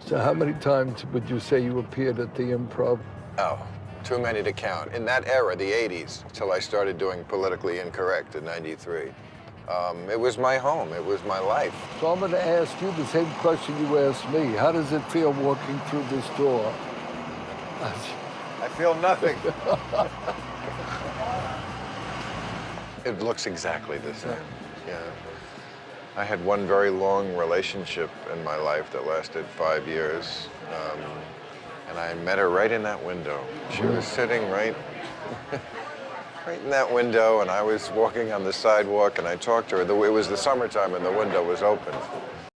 So how many times would you say you appeared at the improv? Oh, too many to count. In that era, the 80s, till I started doing Politically Incorrect in 93, um, it was my home. It was my life. So I'm going to ask you the same question you asked me. How does it feel walking through this door? I feel nothing. it looks exactly the same. Yeah. I had one very long relationship in my life that lasted five years. Um, and I met her right in that window. She was sitting right, right in that window, and I was walking on the sidewalk, and I talked to her. It was the summertime, and the window was open.